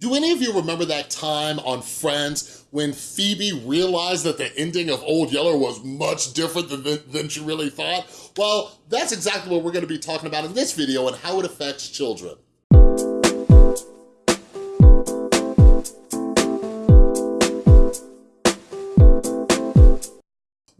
Do any of you remember that time on Friends when Phoebe realized that the ending of Old Yeller was much different than, than she really thought? Well, that's exactly what we're gonna be talking about in this video and how it affects children.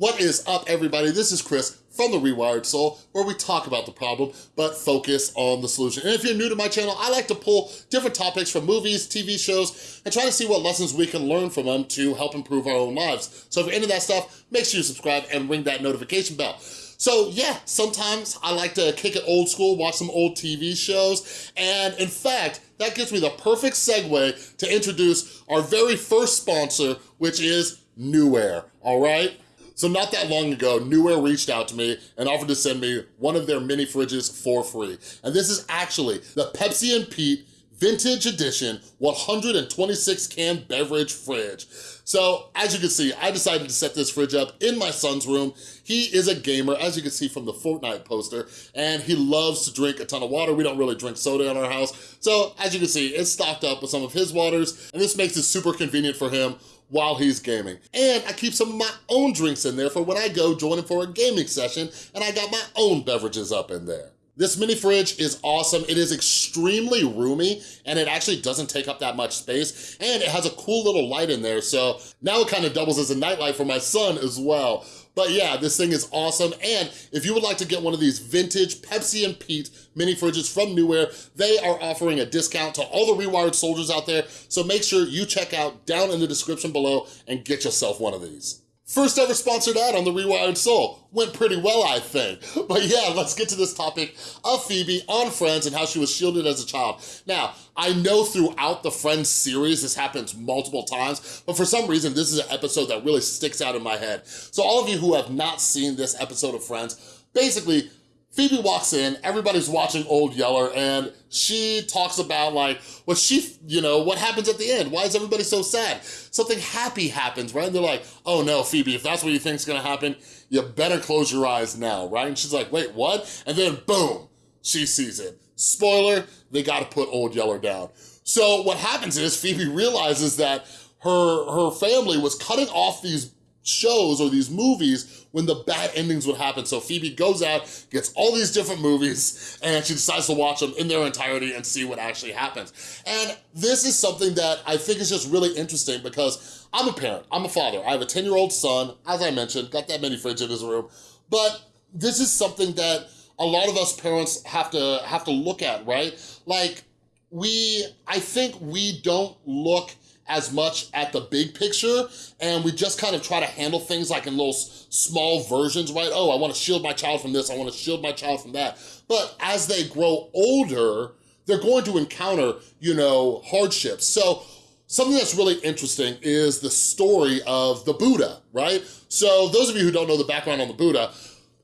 What is up, everybody? This is Chris from The Rewired Soul, where we talk about the problem, but focus on the solution. And if you're new to my channel, I like to pull different topics from movies, TV shows, and try to see what lessons we can learn from them to help improve our own lives. So if you're into that stuff, make sure you subscribe and ring that notification bell. So yeah, sometimes I like to kick it old school, watch some old TV shows, and in fact, that gives me the perfect segue to introduce our very first sponsor, which is Newair, all right? So not that long ago, Newair reached out to me and offered to send me one of their mini fridges for free. And this is actually the Pepsi and Pete Vintage Edition 126 can beverage fridge. So as you can see, I decided to set this fridge up in my son's room. He is a gamer, as you can see from the Fortnite poster, and he loves to drink a ton of water. We don't really drink soda in our house. So as you can see, it's stocked up with some of his waters, and this makes it super convenient for him while he's gaming. And I keep some of my own drinks in there for when I go join him for a gaming session and I got my own beverages up in there. This mini fridge is awesome. It is extremely roomy and it actually doesn't take up that much space and it has a cool little light in there. So now it kind of doubles as a nightlight for my son as well. But yeah, this thing is awesome. And if you would like to get one of these vintage Pepsi and Pete mini fridges from Newair, they are offering a discount to all the Rewired soldiers out there. So make sure you check out down in the description below and get yourself one of these. First ever sponsored ad on The Rewired Soul. Went pretty well, I think. But yeah, let's get to this topic of Phoebe on Friends and how she was shielded as a child. Now, I know throughout the Friends series, this happens multiple times, but for some reason, this is an episode that really sticks out in my head. So all of you who have not seen this episode of Friends, basically, Phoebe walks in, everybody's watching Old Yeller, and she talks about like, what she, you know, what happens at the end? Why is everybody so sad? Something happy happens, right? And they're like, oh no, Phoebe, if that's what you think's gonna happen, you better close your eyes now, right? And she's like, wait, what? And then boom, she sees it. Spoiler, they gotta put Old Yeller down. So what happens is Phoebe realizes that her, her family was cutting off these shows or these movies when the bad endings would happen. So Phoebe goes out, gets all these different movies, and she decides to watch them in their entirety and see what actually happens. And this is something that I think is just really interesting because I'm a parent, I'm a father. I have a 10-year-old son, as I mentioned, got that many fridge in his room, but this is something that a lot of us parents have to have to look at, right? Like, we, I think we don't look as much at the big picture and we just kind of try to handle things like in little small versions, right? Oh, I wanna shield my child from this, I wanna shield my child from that. But as they grow older, they're going to encounter, you know, hardships. So something that's really interesting is the story of the Buddha, right? So those of you who don't know the background on the Buddha,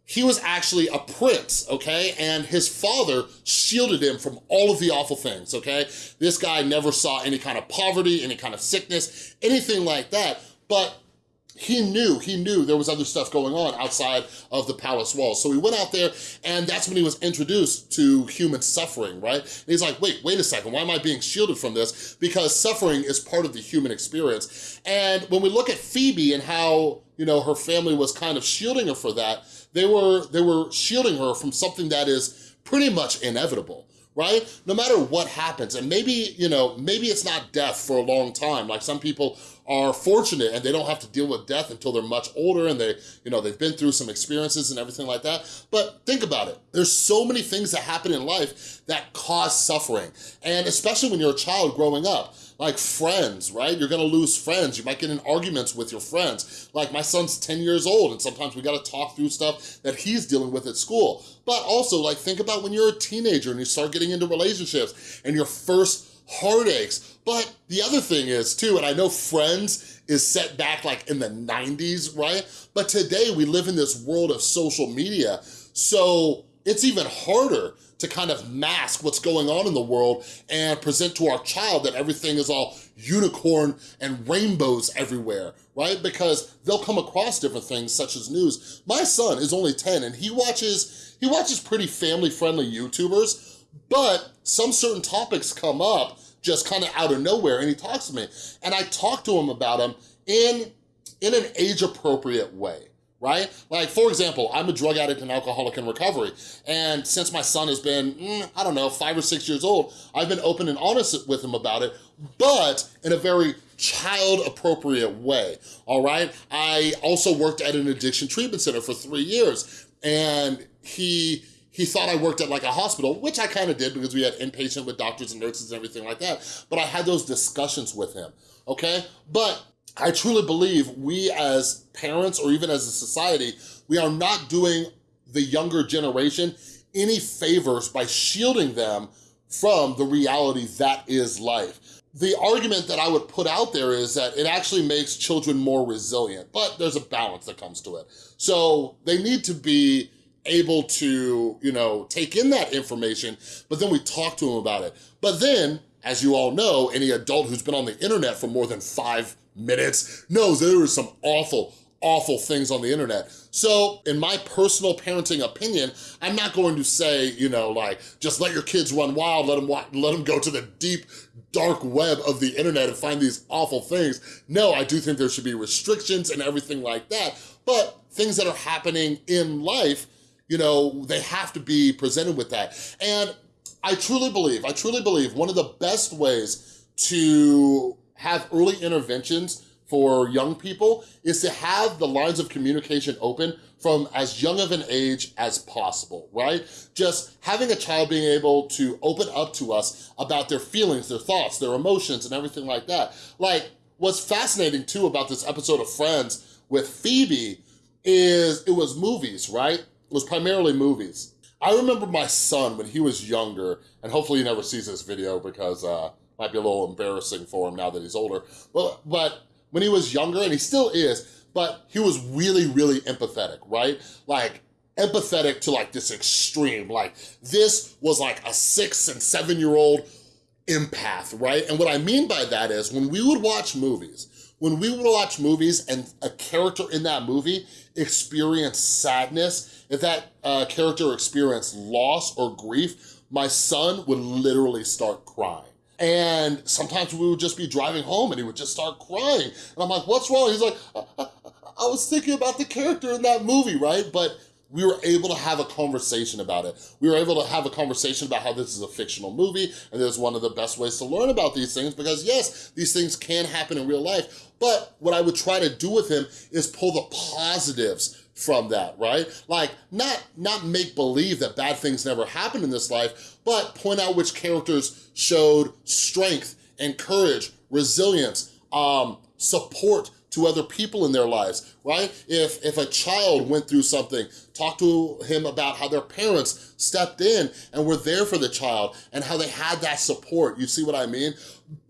he was actually a prince, okay? And his father shielded him from all of the awful things, okay? This guy never saw any kind of poverty, any kind of sickness, anything like that. But he knew, he knew there was other stuff going on outside of the palace walls. So he went out there and that's when he was introduced to human suffering, right? And he's like, wait, wait a second, why am I being shielded from this? Because suffering is part of the human experience. And when we look at Phoebe and how, you know, her family was kind of shielding her for that, they were, they were shielding her from something that is pretty much inevitable right? No matter what happens, and maybe, you know, maybe it's not death for a long time. Like some people are fortunate and they don't have to deal with death until they're much older and they, you know, they've been through some experiences and everything like that. But think about it. There's so many things that happen in life that cause suffering. And especially when you're a child growing up, like friends, right? You're gonna lose friends. You might get in arguments with your friends. Like my son's 10 years old and sometimes we gotta talk through stuff that he's dealing with at school. But also like think about when you're a teenager and you start getting into relationships and your first heartaches. But the other thing is too, and I know Friends is set back like in the 90s, right? But today we live in this world of social media. So it's even harder to kind of mask what's going on in the world and present to our child that everything is all unicorn and rainbows everywhere, right? Because they'll come across different things such as news. My son is only 10 and he watches, he watches pretty family-friendly YouTubers, but some certain topics come up just kind of out of nowhere and he talks to me. And I talk to him about him in, in an age appropriate way right? Like, for example, I'm a drug addict and alcoholic in recovery. And since my son has been, mm, I don't know, five or six years old, I've been open and honest with him about it, but in a very child appropriate way, all right? I also worked at an addiction treatment center for three years and he, he thought I worked at like a hospital, which I kind of did because we had inpatient with doctors and nurses and everything like that. But I had those discussions with him, okay? But I truly believe we as parents or even as a society, we are not doing the younger generation any favors by shielding them from the reality that is life. The argument that I would put out there is that it actually makes children more resilient, but there's a balance that comes to it. So they need to be able to, you know, take in that information, but then we talk to them about it. But then, as you all know, any adult who's been on the internet for more than five minutes knows there are some awful, awful things on the internet. So in my personal parenting opinion, I'm not going to say, you know, like, just let your kids run wild, let them, let them go to the deep, dark web of the internet and find these awful things. No, I do think there should be restrictions and everything like that, but things that are happening in life, you know, they have to be presented with that. And I truly believe, I truly believe one of the best ways to have early interventions for young people is to have the lines of communication open from as young of an age as possible, right? Just having a child being able to open up to us about their feelings, their thoughts, their emotions, and everything like that. Like, what's fascinating too about this episode of Friends with Phoebe is it was movies, right? Was primarily movies. I remember my son when he was younger, and hopefully he never sees this video because uh, might be a little embarrassing for him now that he's older. But, but when he was younger, and he still is, but he was really, really empathetic, right? Like, empathetic to like this extreme. Like, this was like a six and seven-year-old empath, right? And what I mean by that is when we would watch movies, when we would watch movies and a character in that movie experienced sadness, if that uh, character experienced loss or grief, my son would literally start crying. And sometimes we would just be driving home and he would just start crying. And I'm like, what's wrong? He's like, I, I, I was thinking about the character in that movie, right? But we were able to have a conversation about it. We were able to have a conversation about how this is a fictional movie and there's one of the best ways to learn about these things because yes, these things can happen in real life, but what I would try to do with him is pull the positives from that, right? Like, not, not make believe that bad things never happen in this life, but point out which characters showed strength and courage, resilience, um, support to other people in their lives, right? If, if a child went through something, talk to him about how their parents stepped in and were there for the child and how they had that support. You see what I mean?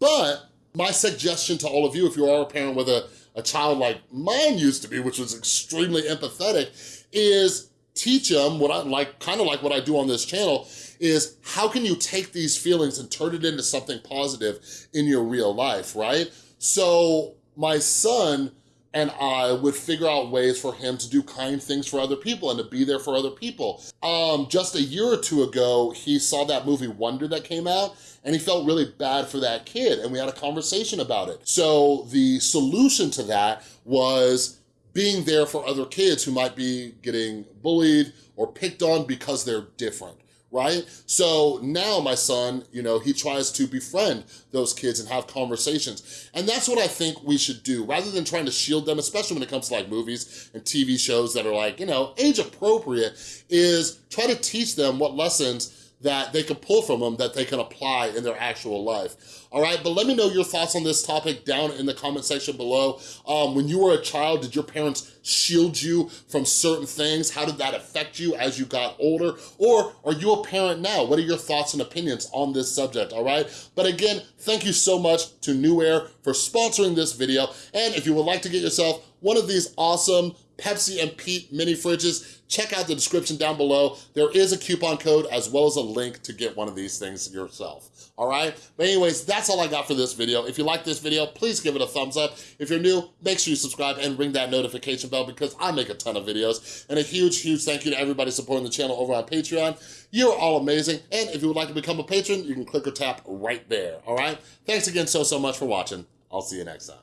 But my suggestion to all of you, if you are a parent with a a child like mine used to be, which was extremely empathetic, is teach them what I like, kind of like what I do on this channel, is how can you take these feelings and turn it into something positive in your real life, right? So my son and I would figure out ways for him to do kind things for other people and to be there for other people. Um, just a year or two ago, he saw that movie Wonder that came out and he felt really bad for that kid and we had a conversation about it. So the solution to that was being there for other kids who might be getting bullied or picked on because they're different right? So now my son, you know, he tries to befriend those kids and have conversations. And that's what I think we should do, rather than trying to shield them, especially when it comes to like movies and TV shows that are like, you know, age appropriate, is try to teach them what lessons that they can pull from them that they can apply in their actual life. All right, but let me know your thoughts on this topic down in the comment section below. Um, when you were a child, did your parents shield you from certain things? How did that affect you as you got older? Or are you a parent now? What are your thoughts and opinions on this subject, all right? But again, thank you so much to Newair for sponsoring this video. And if you would like to get yourself one of these awesome Pepsi and Pete mini fridges, check out the description down below. There is a coupon code as well as a link to get one of these things yourself, all right? But anyways, that's all I got for this video. If you like this video, please give it a thumbs up. If you're new, make sure you subscribe and ring that notification bell because I make a ton of videos. And a huge, huge thank you to everybody supporting the channel over on Patreon. You're all amazing. And if you would like to become a patron, you can click or tap right there, all right? Thanks again so, so much for watching. I'll see you next time.